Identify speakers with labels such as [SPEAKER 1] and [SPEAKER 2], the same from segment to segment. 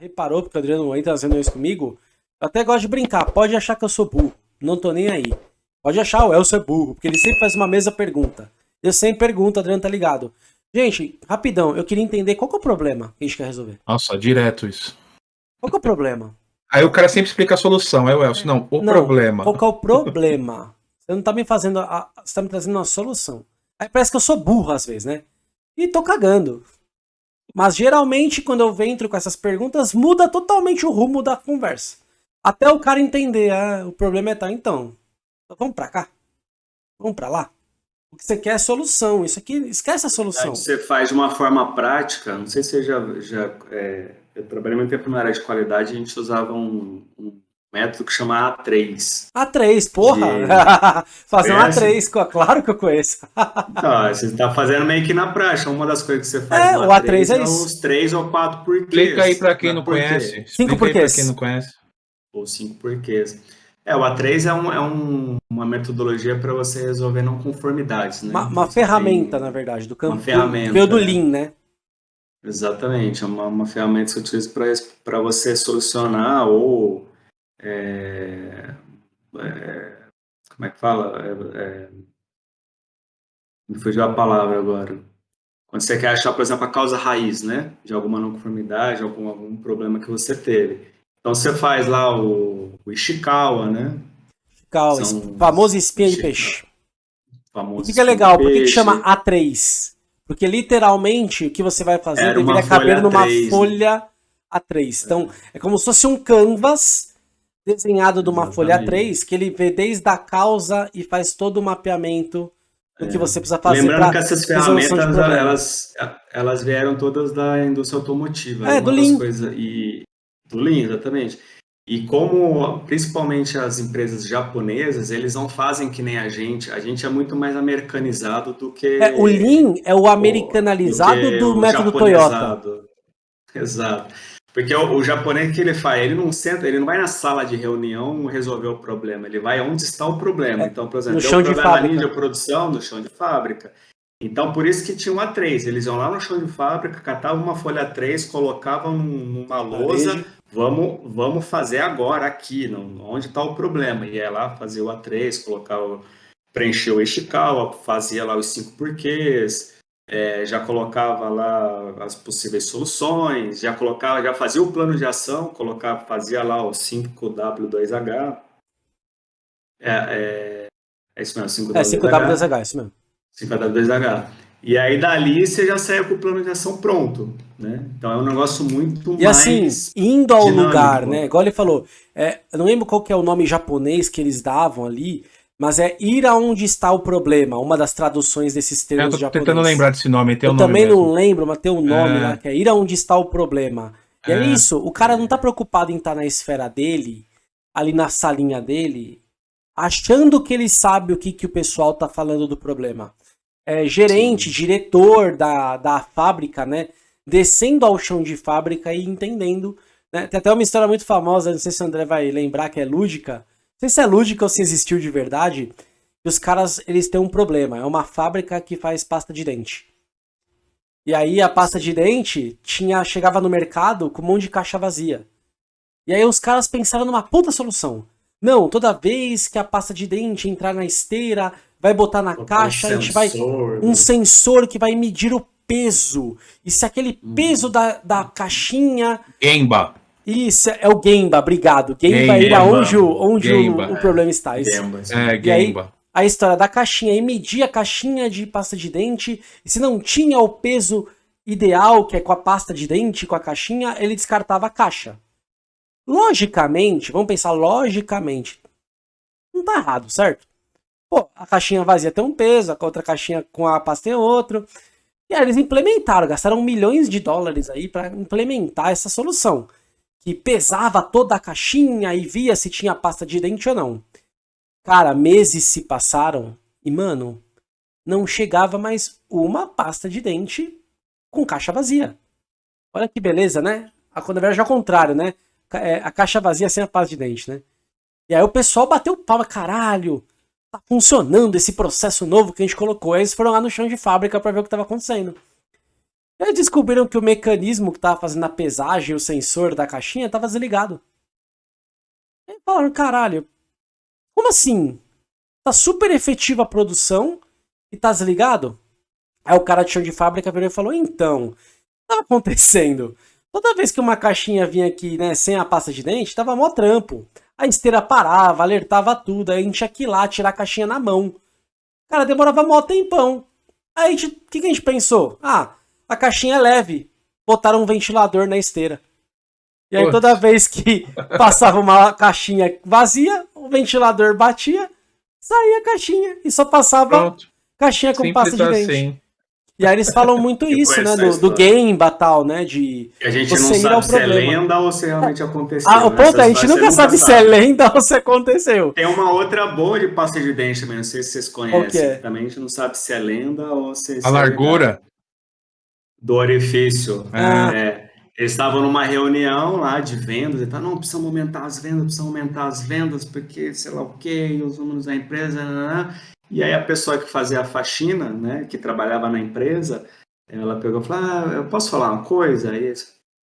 [SPEAKER 1] reparou, porque o Adriano entra nas reuniões comigo, eu até gosto de brincar, pode achar que eu sou burro, não tô nem aí. Pode achar o Elcio é burro, porque ele sempre faz uma mesma pergunta. Eu sempre pergunto, o Adriano tá ligado. Gente, rapidão, eu queria entender qual que é o problema que a gente quer resolver.
[SPEAKER 2] Nossa, direto isso.
[SPEAKER 1] Qual que é o problema?
[SPEAKER 2] Aí o cara sempre explica a solução, é o Elcio. Não, o não, problema.
[SPEAKER 1] Qual que é o problema? Você não tá me fazendo. A, você tá me trazendo uma solução. Aí parece que eu sou burro às vezes, né? E tô cagando. Mas geralmente, quando eu entro com essas perguntas, muda totalmente o rumo da conversa. Até o cara entender, ah, o problema é tá, então. então vamos pra cá? Vamos pra lá? O que você quer é solução. Isso aqui, esquece a solução.
[SPEAKER 3] Você faz de uma forma prática, não sei se você já. já é, eu trabalhei muito tempo na área de qualidade, a gente usava um, um método que chama A3.
[SPEAKER 1] A3, porra! De... Fazer um A3, claro que eu conheço.
[SPEAKER 3] Não, você está fazendo meio que na prática. Uma das coisas que você faz
[SPEAKER 1] é, no A3, A3 é, isso.
[SPEAKER 3] os três ou quatro porquês.
[SPEAKER 2] Explica aí para quem não conhece.
[SPEAKER 1] Cinco porquês.
[SPEAKER 2] quem não conhece.
[SPEAKER 3] Ou cinco porquês. É, o A3 é, um, é um, uma metodologia para você resolver não conformidades, né?
[SPEAKER 1] Uma, uma ferramenta, tem... na verdade, do campo.
[SPEAKER 3] Uma ferramenta.
[SPEAKER 1] Veio do Lean, né?
[SPEAKER 3] Exatamente, é uma, uma ferramenta que você utiliza para você solucionar ou é, é, como é que fala? É, é, me fugiu a palavra agora. Quando você quer achar, por exemplo, a causa raiz, né? De alguma não conformidade, algum, algum problema que você teve. Então você faz lá o, o Ishikawa, né?
[SPEAKER 1] Ishikawa, São, famoso espinha de peixe. Famoso Fica legal, por que, que chama A3? Porque literalmente o que você vai fazer deveria caber numa folha A3. Então, é como se fosse um canvas desenhado de uma Exatamente. folha 3 que ele vê desde a causa e faz todo o mapeamento do é. que você precisa fazer.
[SPEAKER 3] Lembrando que essas ferramentas elas, elas vieram todas da indústria automotiva.
[SPEAKER 1] É, do Lean.
[SPEAKER 3] Coisa, e, do Lean, exatamente. E como principalmente as empresas japonesas, eles não fazem que nem a gente. A gente é muito mais americanizado do que.
[SPEAKER 1] É, o Lean é o americanizado o, do, do método Toyota.
[SPEAKER 3] Exato. Porque o, o, japonês que ele faz, ele não senta, ele não vai na sala de reunião resolver o problema, ele vai onde está o problema. É, então, por exemplo,
[SPEAKER 1] no chão de
[SPEAKER 3] fábrica.
[SPEAKER 1] na linha
[SPEAKER 3] de produção, no chão de fábrica. Então, por isso que tinha um A3. Eles iam lá no chão de fábrica, catavam uma folha A3, colocavam numa lousa, vamos, vamos fazer agora aqui, não, onde está o problema. E ia lá fazer o A3, colocava, preencher o Ishikawa, fazia lá os cinco porquês, é, já colocava lá as possíveis soluções, já colocava, já fazia o plano de ação, colocava, fazia lá o 5W2H. É, é, é isso mesmo, 5W2H.
[SPEAKER 1] É 5W2H, é isso mesmo.
[SPEAKER 3] 5W2H. E aí dali você já saiu com o plano de ação pronto, né? Então é um negócio muito
[SPEAKER 1] e
[SPEAKER 3] mais
[SPEAKER 1] E assim, indo ao dinâmico. lugar, né? Igual ele falou, é, eu não lembro qual que é o nome japonês que eles davam ali, mas é ir aonde está o problema, uma das traduções desses termos
[SPEAKER 2] japoneses.
[SPEAKER 1] Eu tô
[SPEAKER 2] tentando lembrar desse nome, tem
[SPEAKER 1] Eu
[SPEAKER 2] um
[SPEAKER 1] nome também
[SPEAKER 2] mesmo.
[SPEAKER 1] não lembro, mas tem um nome é... lá, que é ir aonde está o problema. E é, é isso, o cara não tá preocupado em estar na esfera dele, ali na salinha dele, achando que ele sabe o que, que o pessoal tá falando do problema. É, gerente, Sim. diretor da, da fábrica, né, descendo ao chão de fábrica e entendendo. Né? Tem até uma história muito famosa, não sei se o André vai lembrar, que é lúdica, sei se é lúdica ou se existiu de verdade, que os caras eles têm um problema. É uma fábrica que faz pasta de dente. E aí a pasta de dente tinha chegava no mercado com um monte de caixa vazia. E aí os caras pensaram numa puta solução. Não, toda vez que a pasta de dente entrar na esteira, vai botar na caixa, um a gente vai. Um sensor que vai medir o peso. E se aquele hum. peso da, da caixinha.
[SPEAKER 2] Gemba.
[SPEAKER 1] Isso, é o Gemba, obrigado. Gemba, é onde, o, onde o, o, problema está. Isso.
[SPEAKER 2] Gemba, é, Gemba.
[SPEAKER 1] a história da caixinha, e medir a caixinha de pasta de dente, e se não tinha o peso ideal, que é com a pasta de dente, com a caixinha, ele descartava a caixa. Logicamente, vamos pensar logicamente, não tá errado, certo? Pô, a caixinha vazia tem um peso, a outra caixinha com a pasta tem outro. E aí eles implementaram, gastaram milhões de dólares aí para implementar essa solução que pesava toda a caixinha e via se tinha pasta de dente ou não. Cara, meses se passaram e, mano, não chegava mais uma pasta de dente com caixa vazia. Olha que beleza, né? A quando verdade é ao contrário, né? É, a caixa vazia sem a pasta de dente, né? E aí o pessoal bateu palma, caralho, tá funcionando esse processo novo que a gente colocou. Aí eles foram lá no chão de fábrica para ver o que estava acontecendo. Eles descobriram que o mecanismo que tava fazendo a pesagem, o sensor da caixinha, tava desligado. E falaram, caralho, como assim? Tá super efetiva a produção e tá desligado? Aí o cara de chão de fábrica virou e falou, então, o que tá acontecendo? Toda vez que uma caixinha vinha aqui, né, sem a pasta de dente, tava mó trampo. A esteira parava, alertava tudo, aí a gente tinha que ir lá tirar a caixinha na mão. Cara, demorava mó tempão. Aí o que, que a gente pensou? Ah, a caixinha é leve. Botaram um ventilador na esteira. E aí toda vez que passava uma caixinha vazia, o ventilador batia, saía a caixinha e só passava Pronto. caixinha com Simples pasta de dente. Assim. E aí eles falam muito isso, né? Do, do game tal, né? De
[SPEAKER 3] a gente não sabe se é lenda ou se realmente aconteceu.
[SPEAKER 1] Ah, o ponto é, a gente nunca sabe se é lenda ou se aconteceu.
[SPEAKER 3] Tem uma outra boa de pasta de dente também, não sei se vocês conhecem. É? Também a gente não sabe se é lenda ou se...
[SPEAKER 2] A largura?
[SPEAKER 3] Do orifício. Ah. É, eles estavam numa reunião lá de vendas, e tá, não, precisamos aumentar as vendas, precisamos aumentar as vendas, porque sei lá o que, os números da empresa, né, né, né. e aí a pessoa que fazia a faxina, né, que trabalhava na empresa, ela pegou e falou, ah, eu posso falar uma coisa? Aí,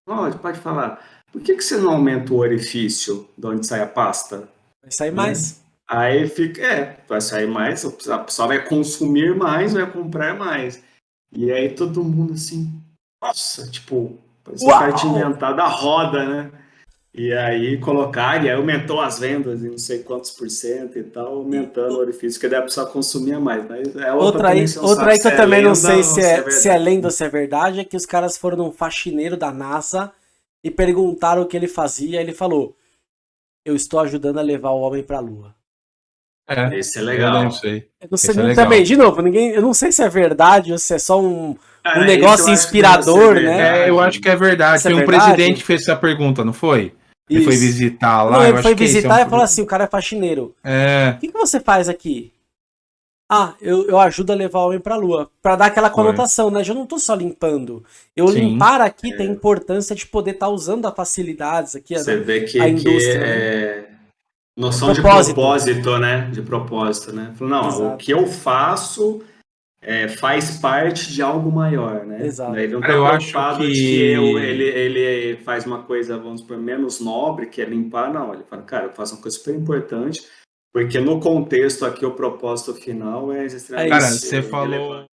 [SPEAKER 3] pode, pode falar. Por que, que você não aumenta o orifício de onde sai a pasta?
[SPEAKER 1] Vai sair mais.
[SPEAKER 3] Aí fica, é, vai sair mais, a pessoa vai consumir mais, vai comprar mais. E aí todo mundo assim, nossa, tipo, cara tinha inventado a roda, né? E aí colocar, e aí aumentou as vendas em não sei quantos por cento e tal, aumentando o orifício, que daí a pessoa consumia mais. Mas é
[SPEAKER 1] outra, aí, outra aí que eu é também não sei se é, se é, se é lenda ou se é verdade, é que os caras foram num faxineiro da NASA e perguntaram o que ele fazia, e ele falou, eu estou ajudando a levar o homem para a Lua.
[SPEAKER 3] É, Esse é legal. Eu
[SPEAKER 2] não sei.
[SPEAKER 1] Eu não sei é também, de novo, ninguém, eu não sei se é verdade ou se é só um, um negócio inspirador, né?
[SPEAKER 2] É, eu acho que é verdade. Tem é um verdade? presidente que fez essa pergunta, não foi? Ele foi visitar lá. Não,
[SPEAKER 1] ele foi é visitar é um... e falou assim: o cara é faxineiro. É. O que, que você faz aqui? Ah, eu, eu ajudo a levar o homem pra lua. Pra dar aquela conotação, foi. né? Eu não tô só limpando. Eu Sim. limpar aqui é. tem importância de poder estar tá usando as facilidades aqui.
[SPEAKER 3] Você né? vê que, a indústria, que né? É... Noção propósito. de propósito, né? De propósito, né? Não, Exato. o que eu faço é, faz parte de algo maior, né?
[SPEAKER 1] Exato.
[SPEAKER 3] Ele não tá eu preocupado acho que... que eu, ele, ele faz uma coisa, vamos por menos nobre, que é limpar, não. Ele fala, cara, eu faço uma coisa super importante, porque no contexto aqui o propósito final é
[SPEAKER 2] extremamente Cara, você falou,